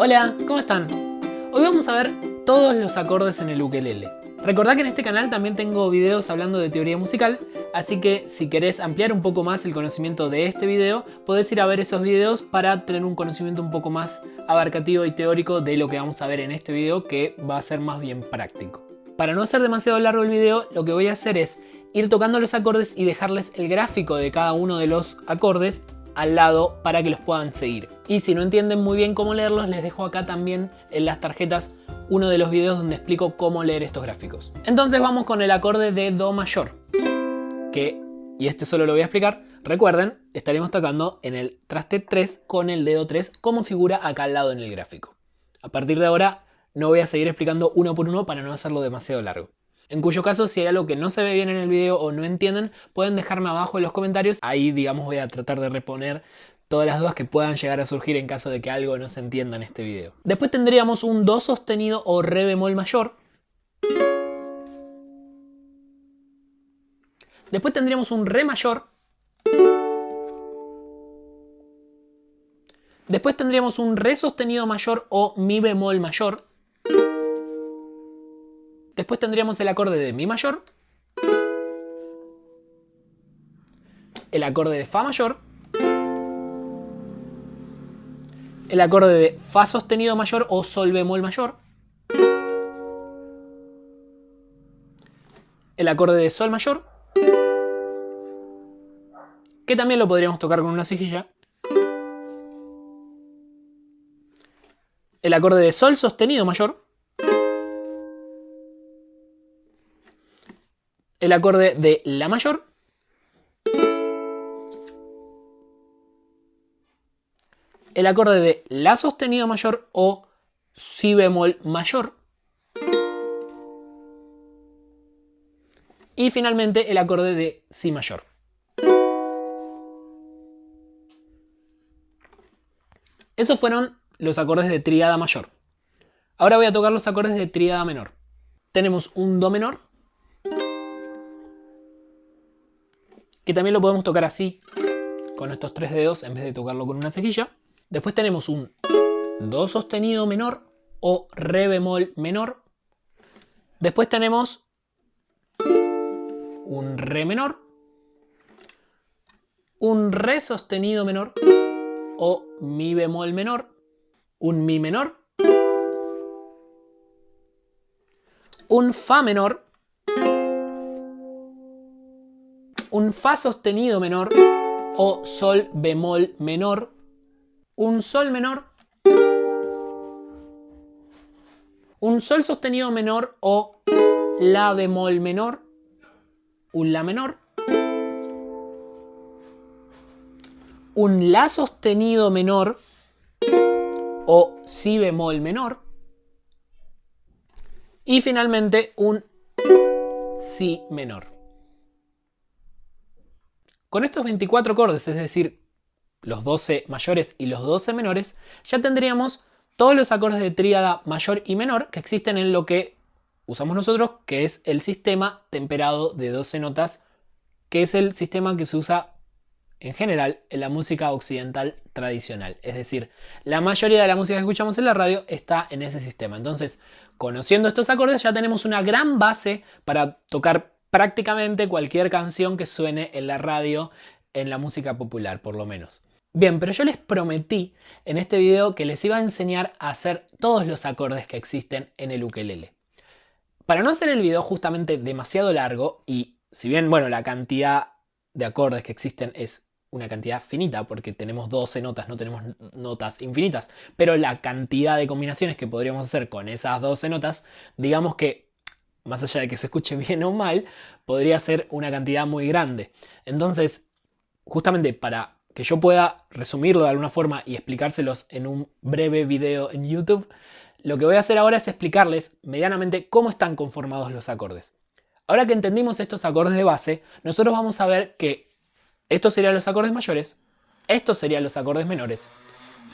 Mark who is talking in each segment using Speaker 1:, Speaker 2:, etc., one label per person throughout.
Speaker 1: Hola, ¿cómo están? Hoy vamos a ver todos los acordes en el ukelele. Recordá que en este canal también tengo videos hablando de teoría musical, así que si querés ampliar un poco más el conocimiento de este video, podés ir a ver esos videos para tener un conocimiento un poco más abarcativo y teórico de lo que vamos a ver en este video, que va a ser más bien práctico. Para no hacer demasiado largo el video, lo que voy a hacer es ir tocando los acordes y dejarles el gráfico de cada uno de los acordes al lado para que los puedan seguir. Y si no entienden muy bien cómo leerlos, les dejo acá también en las tarjetas uno de los videos donde explico cómo leer estos gráficos. Entonces vamos con el acorde de Do mayor, que, y este solo lo voy a explicar, recuerden, estaremos tocando en el traste 3 con el dedo 3 como figura acá al lado en el gráfico. A partir de ahora no voy a seguir explicando uno por uno para no hacerlo demasiado largo. En cuyo caso, si hay algo que no se ve bien en el video o no entienden, pueden dejarme abajo en los comentarios. Ahí, digamos, voy a tratar de reponer todas las dudas que puedan llegar a surgir en caso de que algo no se entienda en este video. Después tendríamos un Do sostenido o Re bemol mayor. Después tendríamos un Re mayor. Después tendríamos un Re sostenido mayor o Mi bemol mayor. Después tendríamos el acorde de Mi mayor, el acorde de Fa mayor, el acorde de Fa sostenido mayor o Sol bemol mayor, el acorde de Sol mayor, que también lo podríamos tocar con una cejilla, el acorde de Sol sostenido mayor, el acorde de La mayor, el acorde de La sostenido mayor o Si bemol mayor, y finalmente el acorde de Si mayor. Esos fueron los acordes de tríada mayor. Ahora voy a tocar los acordes de tríada menor. Tenemos un Do menor, que también lo podemos tocar así, con estos tres dedos, en vez de tocarlo con una cejilla. Después tenemos un Do sostenido menor o Re bemol menor. Después tenemos un Re menor, un Re sostenido menor o Mi bemol menor, un Mi menor, un Fa menor un Fa sostenido menor o Sol bemol menor, un Sol menor, un Sol sostenido menor o La bemol menor, un La menor, un La sostenido menor o Si bemol menor. Y finalmente un Si menor. Con estos 24 acordes, es decir, los 12 mayores y los 12 menores, ya tendríamos todos los acordes de tríada mayor y menor que existen en lo que usamos nosotros, que es el sistema temperado de 12 notas, que es el sistema que se usa en general en la música occidental tradicional. Es decir, la mayoría de la música que escuchamos en la radio está en ese sistema. Entonces, conociendo estos acordes ya tenemos una gran base para tocar prácticamente cualquier canción que suene en la radio, en la música popular por lo menos. Bien, pero yo les prometí en este video que les iba a enseñar a hacer todos los acordes que existen en el ukelele. Para no hacer el video justamente demasiado largo y si bien, bueno, la cantidad de acordes que existen es una cantidad finita porque tenemos 12 notas, no tenemos notas infinitas, pero la cantidad de combinaciones que podríamos hacer con esas 12 notas, digamos que más allá de que se escuche bien o mal, podría ser una cantidad muy grande. Entonces, justamente para que yo pueda resumirlo de alguna forma y explicárselos en un breve video en YouTube, lo que voy a hacer ahora es explicarles medianamente cómo están conformados los acordes. Ahora que entendimos estos acordes de base, nosotros vamos a ver que estos serían los acordes mayores, estos serían los acordes menores.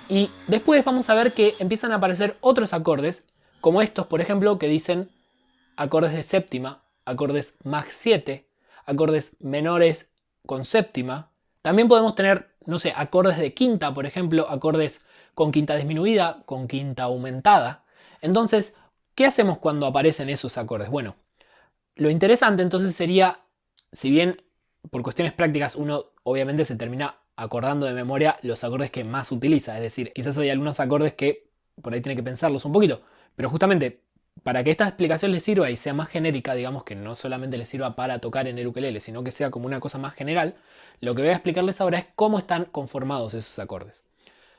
Speaker 1: Y después vamos a ver que empiezan a aparecer otros acordes, como estos por ejemplo, que dicen acordes de séptima, acordes más 7, acordes menores con séptima. También podemos tener no sé, acordes de quinta, por ejemplo, acordes con quinta disminuida, con quinta aumentada. Entonces, ¿qué hacemos cuando aparecen esos acordes? Bueno, lo interesante entonces sería, si bien por cuestiones prácticas uno obviamente se termina acordando de memoria los acordes que más utiliza, es decir, quizás hay algunos acordes que por ahí tiene que pensarlos un poquito, pero justamente para que esta explicación les sirva y sea más genérica, digamos que no solamente les sirva para tocar en el ukelele, sino que sea como una cosa más general, lo que voy a explicarles ahora es cómo están conformados esos acordes.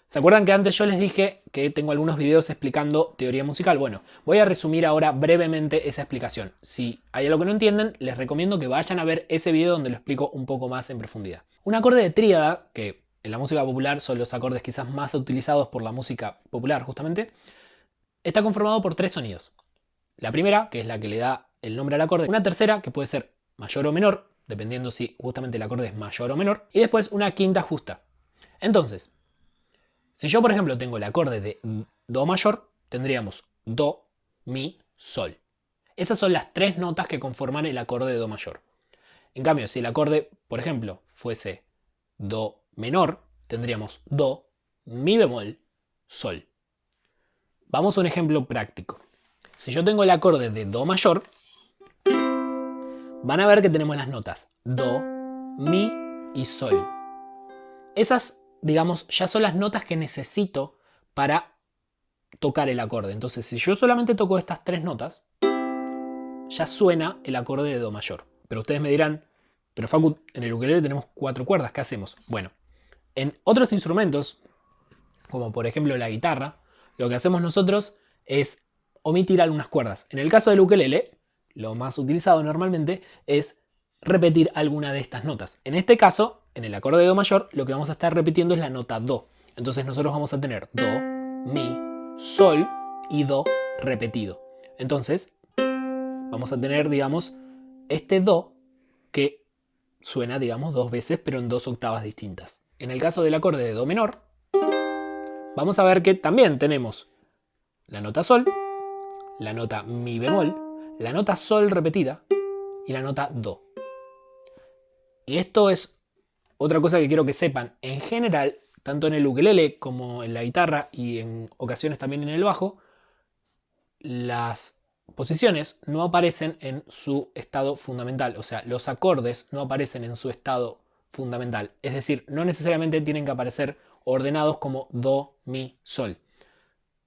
Speaker 1: ¿Se acuerdan que antes yo les dije que tengo algunos videos explicando teoría musical? Bueno, voy a resumir ahora brevemente esa explicación. Si hay algo que no entienden, les recomiendo que vayan a ver ese video donde lo explico un poco más en profundidad. Un acorde de tríada, que en la música popular son los acordes quizás más utilizados por la música popular justamente, está conformado por tres sonidos. La primera, que es la que le da el nombre al acorde, una tercera, que puede ser mayor o menor, dependiendo si justamente el acorde es mayor o menor, y después una quinta justa. Entonces, si yo por ejemplo tengo el acorde de Do mayor, tendríamos Do, Mi, Sol. Esas son las tres notas que conforman el acorde de Do mayor. En cambio, si el acorde, por ejemplo, fuese Do menor, tendríamos Do, Mi bemol, Sol. Vamos a un ejemplo práctico. Si yo tengo el acorde de Do mayor, van a ver que tenemos las notas Do, Mi y Sol. Esas, digamos, ya son las notas que necesito para tocar el acorde. Entonces, si yo solamente toco estas tres notas, ya suena el acorde de Do mayor. Pero ustedes me dirán, pero Facu, en el ukelele tenemos cuatro cuerdas, ¿qué hacemos? Bueno, en otros instrumentos, como por ejemplo la guitarra, lo que hacemos nosotros es omitir algunas cuerdas. En el caso del ukelele, lo más utilizado normalmente es repetir alguna de estas notas. En este caso, en el acorde de Do mayor, lo que vamos a estar repitiendo es la nota Do. Entonces nosotros vamos a tener Do, Mi, Sol y Do repetido. Entonces, vamos a tener, digamos, este Do que suena, digamos, dos veces, pero en dos octavas distintas. En el caso del acorde de Do menor, vamos a ver que también tenemos la nota Sol la nota Mi bemol, la nota Sol repetida y la nota Do. Y esto es otra cosa que quiero que sepan. En general, tanto en el ukelele como en la guitarra y en ocasiones también en el bajo, las posiciones no aparecen en su estado fundamental. O sea, los acordes no aparecen en su estado fundamental. Es decir, no necesariamente tienen que aparecer ordenados como Do, Mi, Sol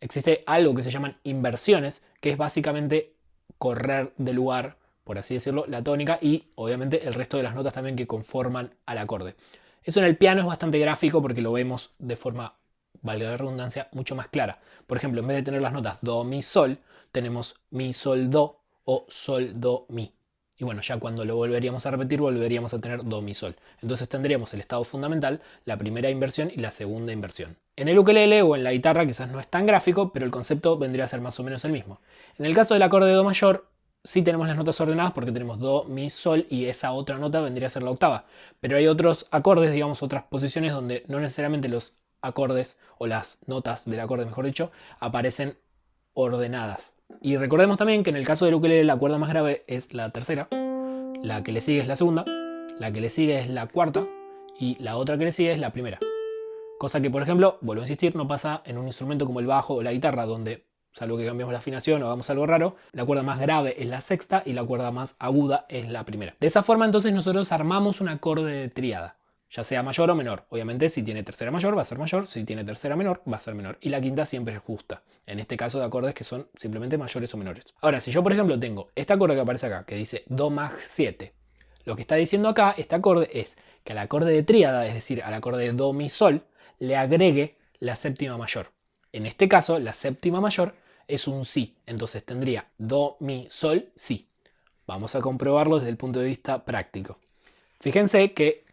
Speaker 1: existe algo que se llaman inversiones, que es básicamente correr de lugar, por así decirlo, la tónica y obviamente el resto de las notas también que conforman al acorde. Eso en el piano es bastante gráfico porque lo vemos de forma, valga la redundancia, mucho más clara. Por ejemplo, en vez de tener las notas Do, Mi, Sol, tenemos Mi, Sol, Do o Sol, Do, Mi. Y bueno, ya cuando lo volveríamos a repetir, volveríamos a tener Do, Mi, Sol. Entonces tendríamos el estado fundamental, la primera inversión y la segunda inversión. En el ukelele o en la guitarra quizás no es tan gráfico, pero el concepto vendría a ser más o menos el mismo. En el caso del acorde de Do mayor, sí tenemos las notas ordenadas porque tenemos Do, Mi, Sol y esa otra nota vendría a ser la octava. Pero hay otros acordes, digamos otras posiciones donde no necesariamente los acordes o las notas del acorde, mejor dicho, aparecen ordenadas. Y recordemos también que en el caso del ukelele la cuerda más grave es la tercera, la que le sigue es la segunda, la que le sigue es la cuarta y la otra que le sigue es la primera. Cosa que, por ejemplo, vuelvo a insistir, no pasa en un instrumento como el bajo o la guitarra, donde, salvo que cambiemos la afinación o hagamos algo raro, la cuerda más grave es la sexta y la cuerda más aguda es la primera. De esa forma, entonces, nosotros armamos un acorde de tríada, ya sea mayor o menor. Obviamente, si tiene tercera mayor, va a ser mayor, si tiene tercera menor, va a ser menor. Y la quinta siempre es justa, en este caso de acordes que son simplemente mayores o menores. Ahora, si yo, por ejemplo, tengo este acorde que aparece acá, que dice Do más 7, lo que está diciendo acá, este acorde, es que al acorde de tríada, es decir, al acorde de Do, Mi, Sol, le agregue la séptima mayor. En este caso, la séptima mayor es un Si, entonces tendría Do, Mi, Sol, Si. Vamos a comprobarlo desde el punto de vista práctico. Fíjense que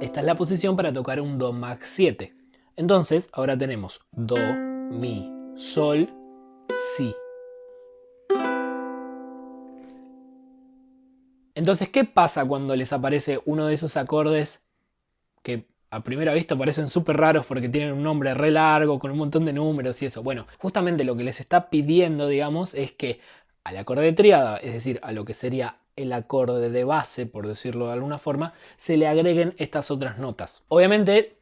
Speaker 1: esta es la posición para tocar un Do max 7. Entonces, ahora tenemos Do, Mi, Sol, Si. Entonces, ¿qué pasa cuando les aparece uno de esos acordes que a primera vista parecen súper raros porque tienen un nombre re largo, con un montón de números y eso. Bueno, justamente lo que les está pidiendo, digamos, es que al acorde de triada, es decir, a lo que sería el acorde de base, por decirlo de alguna forma, se le agreguen estas otras notas. Obviamente,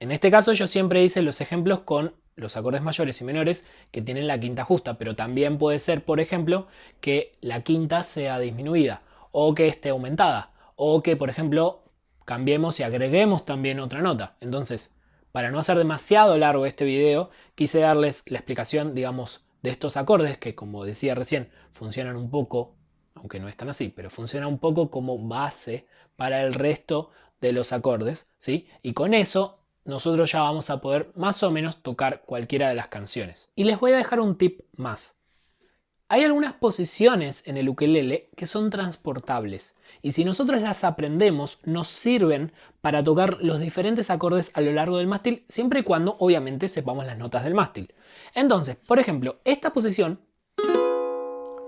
Speaker 1: en este caso yo siempre hice los ejemplos con los acordes mayores y menores que tienen la quinta justa, pero también puede ser, por ejemplo, que la quinta sea disminuida o que esté aumentada o que, por ejemplo, cambiemos y agreguemos también otra nota. Entonces, para no hacer demasiado largo este video, quise darles la explicación, digamos, de estos acordes que, como decía recién, funcionan un poco, aunque no están así, pero funcionan un poco como base para el resto de los acordes, ¿sí? Y con eso nosotros ya vamos a poder más o menos tocar cualquiera de las canciones. Y les voy a dejar un tip más. Hay algunas posiciones en el ukelele que son transportables y si nosotros las aprendemos nos sirven para tocar los diferentes acordes a lo largo del mástil siempre y cuando obviamente sepamos las notas del mástil. Entonces, por ejemplo, esta posición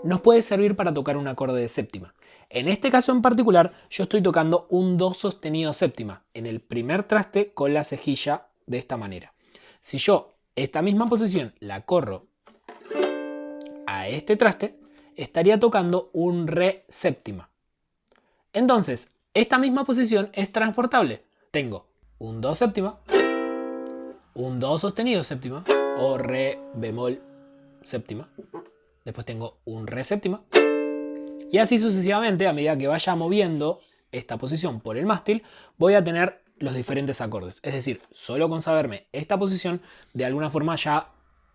Speaker 1: nos puede servir para tocar un acorde de séptima. En este caso en particular yo estoy tocando un do sostenido séptima en el primer traste con la cejilla de esta manera. Si yo esta misma posición la corro este traste, estaría tocando un re séptima. Entonces, esta misma posición es transportable. Tengo un do séptima, un do sostenido séptima o re bemol séptima. Después tengo un re séptima. Y así sucesivamente, a medida que vaya moviendo esta posición por el mástil, voy a tener los diferentes acordes. Es decir, solo con saberme esta posición, de alguna forma ya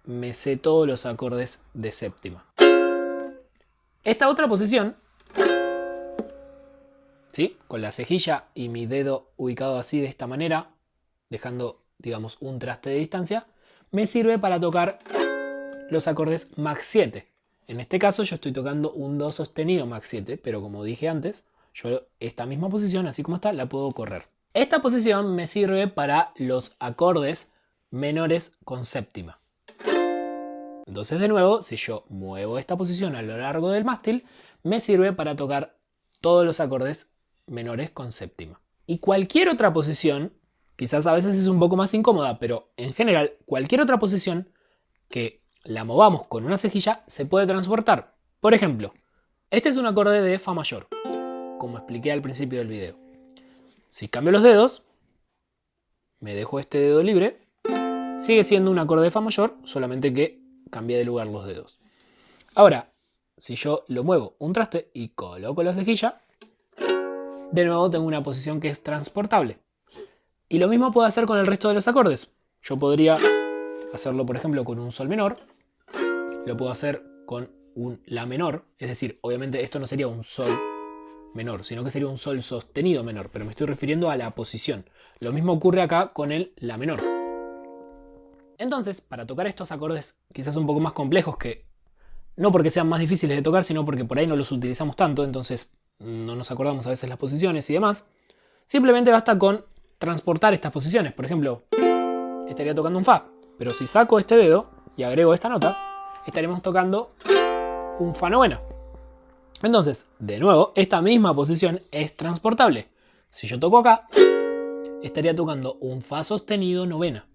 Speaker 1: me sé todos los acordes de séptima. Esta otra posición, ¿sí? con la cejilla y mi dedo ubicado así de esta manera, dejando digamos un traste de distancia, me sirve para tocar los acordes max 7. En este caso yo estoy tocando un do sostenido max 7, pero como dije antes, yo esta misma posición, así como está, la puedo correr. Esta posición me sirve para los acordes menores con séptima. Entonces de nuevo, si yo muevo esta posición a lo largo del mástil, me sirve para tocar todos los acordes menores con séptima. Y cualquier otra posición, quizás a veces es un poco más incómoda, pero en general cualquier otra posición que la movamos con una cejilla se puede transportar. Por ejemplo, este es un acorde de Fa mayor, como expliqué al principio del video. Si cambio los dedos, me dejo este dedo libre, sigue siendo un acorde de Fa mayor, solamente que cambié de lugar los dedos. Ahora, si yo lo muevo un traste y coloco la cejilla, de nuevo tengo una posición que es transportable. Y lo mismo puedo hacer con el resto de los acordes. Yo podría hacerlo, por ejemplo, con un sol menor. Lo puedo hacer con un la menor. Es decir, obviamente esto no sería un sol menor, sino que sería un sol sostenido menor. Pero me estoy refiriendo a la posición. Lo mismo ocurre acá con el la menor. Entonces, para tocar estos acordes quizás un poco más complejos que no porque sean más difíciles de tocar, sino porque por ahí no los utilizamos tanto, entonces no nos acordamos a veces las posiciones y demás, simplemente basta con transportar estas posiciones. Por ejemplo, estaría tocando un Fa, pero si saco este dedo y agrego esta nota, estaremos tocando un Fa novena. Entonces, de nuevo, esta misma posición es transportable. Si yo toco acá, estaría tocando un Fa sostenido novena.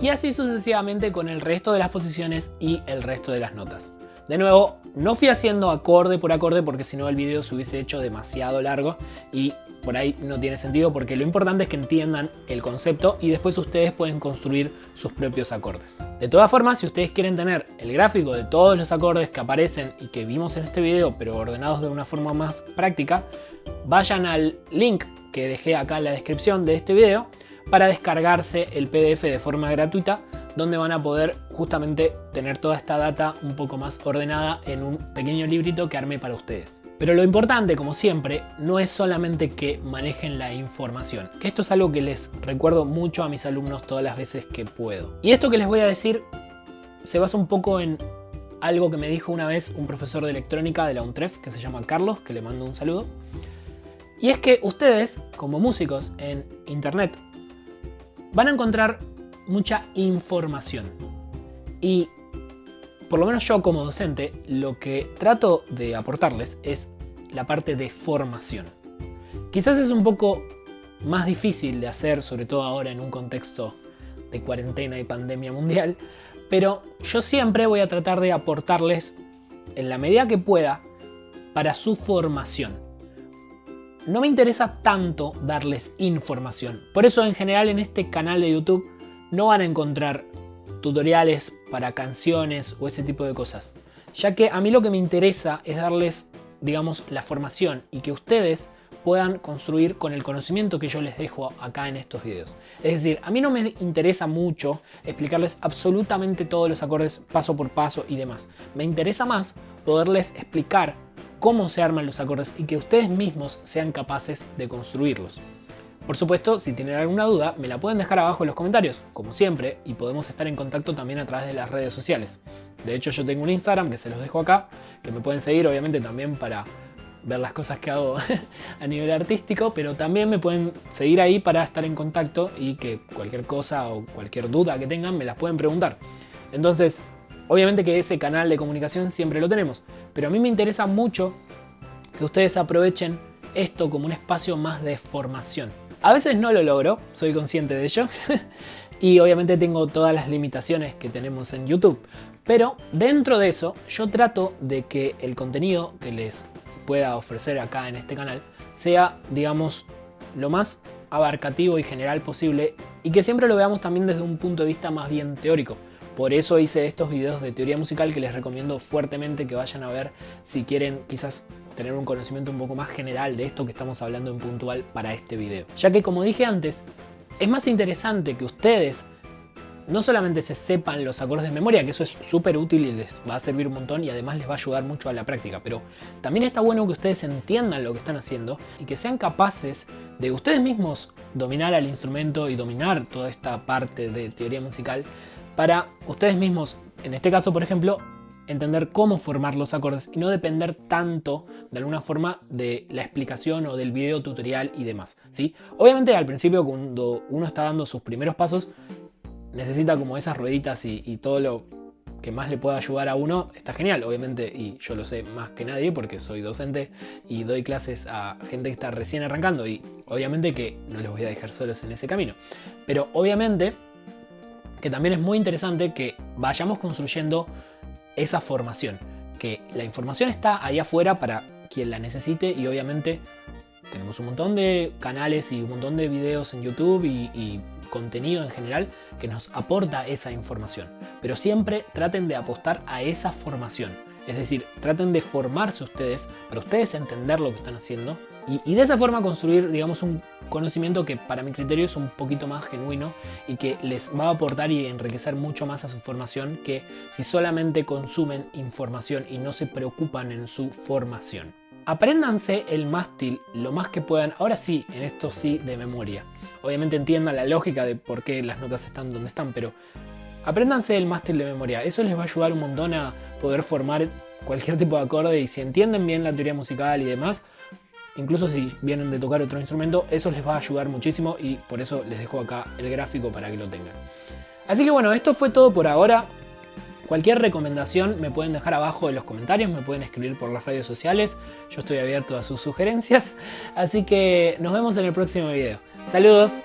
Speaker 1: y así sucesivamente con el resto de las posiciones y el resto de las notas. De nuevo, no fui haciendo acorde por acorde porque si no el video se hubiese hecho demasiado largo y por ahí no tiene sentido porque lo importante es que entiendan el concepto y después ustedes pueden construir sus propios acordes. De todas formas, si ustedes quieren tener el gráfico de todos los acordes que aparecen y que vimos en este video pero ordenados de una forma más práctica, vayan al link que dejé acá en la descripción de este video para descargarse el PDF de forma gratuita donde van a poder justamente tener toda esta data un poco más ordenada en un pequeño librito que armé para ustedes. Pero lo importante, como siempre, no es solamente que manejen la información, que esto es algo que les recuerdo mucho a mis alumnos todas las veces que puedo. Y esto que les voy a decir se basa un poco en algo que me dijo una vez un profesor de electrónica de la UNTREF, que se llama Carlos, que le mando un saludo. Y es que ustedes, como músicos en internet, van a encontrar mucha información. Y por lo menos yo como docente, lo que trato de aportarles es la parte de formación. Quizás es un poco más difícil de hacer, sobre todo ahora en un contexto de cuarentena y pandemia mundial, pero yo siempre voy a tratar de aportarles en la medida que pueda para su formación. No me interesa tanto darles información, por eso en general en este canal de YouTube no van a encontrar tutoriales para canciones o ese tipo de cosas, ya que a mí lo que me interesa es darles, digamos, la formación y que ustedes puedan construir con el conocimiento que yo les dejo acá en estos videos. Es decir, a mí no me interesa mucho explicarles absolutamente todos los acordes paso por paso y demás. Me interesa más poderles explicar cómo se arman los acordes y que ustedes mismos sean capaces de construirlos. Por supuesto, si tienen alguna duda, me la pueden dejar abajo en los comentarios, como siempre, y podemos estar en contacto también a través de las redes sociales. De hecho, yo tengo un Instagram que se los dejo acá, que me pueden seguir obviamente también para ver las cosas que hago a nivel artístico, pero también me pueden seguir ahí para estar en contacto y que cualquier cosa o cualquier duda que tengan me las pueden preguntar. Entonces, obviamente que ese canal de comunicación siempre lo tenemos, pero a mí me interesa mucho que ustedes aprovechen esto como un espacio más de formación. A veces no lo logro, soy consciente de ello, y obviamente tengo todas las limitaciones que tenemos en YouTube, pero dentro de eso yo trato de que el contenido que les pueda ofrecer acá en este canal sea, digamos, lo más abarcativo y general posible y que siempre lo veamos también desde un punto de vista más bien teórico. Por eso hice estos videos de teoría musical que les recomiendo fuertemente que vayan a ver si quieren quizás tener un conocimiento un poco más general de esto que estamos hablando en puntual para este video. Ya que como dije antes, es más interesante que ustedes no solamente se sepan los acordes de memoria, que eso es súper útil y les va a servir un montón y además les va a ayudar mucho a la práctica, pero también está bueno que ustedes entiendan lo que están haciendo y que sean capaces de ustedes mismos dominar al instrumento y dominar toda esta parte de teoría musical para ustedes mismos, en este caso por ejemplo, entender cómo formar los acordes y no depender tanto de alguna forma de la explicación o del video tutorial y demás. ¿sí? Obviamente al principio cuando uno está dando sus primeros pasos necesita como esas rueditas y, todo lo que más le pueda ayudar a uno, está genial, obviamente, y yo lo sé más que nadie porque soy docente y doy clases a gente que está recién arrancando y obviamente que no les voy a dejar solos en ese camino. Pero obviamente que también es muy interesante que vayamos construyendo esa formación, que la información está ahí afuera para quien la necesite y obviamente tenemos un montón de canales y un montón de videos en YouTube y contenido en general que nos aporta esa información. Pero siempre traten de apostar a esa formación. Es decir, traten de formarse ustedes para ustedes entender lo que están haciendo y, de esa forma construir, digamos, un conocimiento que para mi criterio es un poquito más genuino y que les va a aportar y enriquecer mucho más a su formación que si solamente consumen información y no se preocupan en su formación. Apréndanse el mástil lo más que puedan, ahora sí, en esto sí de memoria. Obviamente entiendan la lógica de por qué las notas están donde están, pero apréndanse el mástil de memoria. Eso les va a ayudar un montón a poder formar cualquier tipo de acorde y si entienden bien la teoría musical y demás, incluso si vienen de tocar otro instrumento, eso les va a ayudar muchísimo y por eso les dejo acá el gráfico para que lo tengan. Así que bueno, esto fue todo por ahora. Cualquier recomendación me pueden dejar abajo en los comentarios, me pueden escribir por las redes sociales, yo estoy abierto a sus sugerencias, así que nos vemos en el próximo video. Saludos.